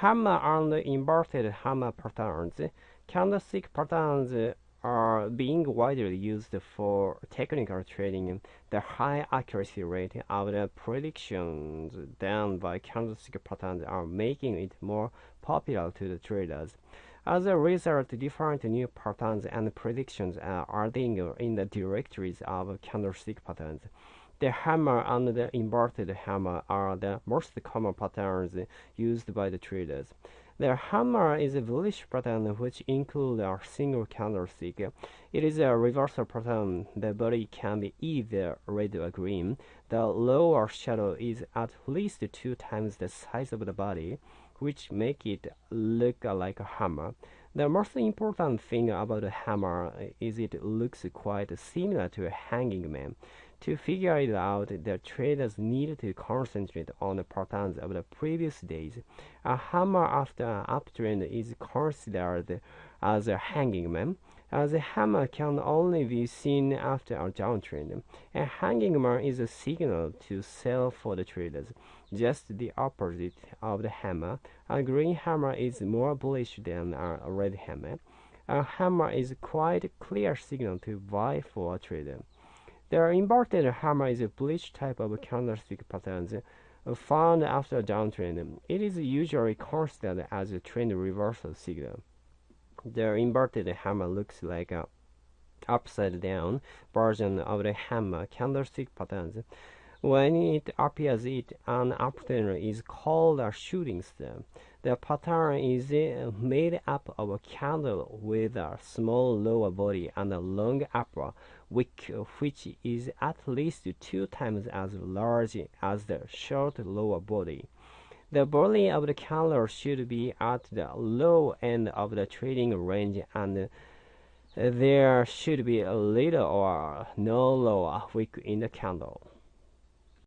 Hammer and inverted hammer patterns. Candlestick patterns are being widely used for technical trading. The high accuracy rate of the predictions done by candlestick patterns are making it more popular to the traders. As a result, different new patterns and predictions are adding in the directories of candlestick patterns. The hammer and the inverted hammer are the most common patterns used by the traders. The hammer is a bullish pattern which includes a single candlestick. It is a reversal pattern. The body can be either red or green. The lower shadow is at least two times the size of the body, which make it look like a hammer. The most important thing about a hammer is it looks quite similar to a hanging man. To figure it out, the traders need to concentrate on the patterns of the previous days. A hammer after an uptrend is considered as a hanging man, Uh, as a hammer can only be seen after a downtrend. A hanging man is a signal to sell for the traders, just the opposite of the hammer. A green hammer is more bullish than a red hammer. A hammer is quite clear signal to buy for a trader. The inverted hammer is a bullish type of candlestick patterns uh, found after a downtrend. It is usually considered as a trend reversal signal. The inverted hammer looks like a upside down version of the hammer candlestick patterns. When it appears it an uptrend is called a shooting star. The pattern is uh, made up of a candle with a small lower body and a long upper wick which is at least two times as large as the short lower body. The body of the candle should be at the low end of the trading range and there should be a little or no lower wick in the candle.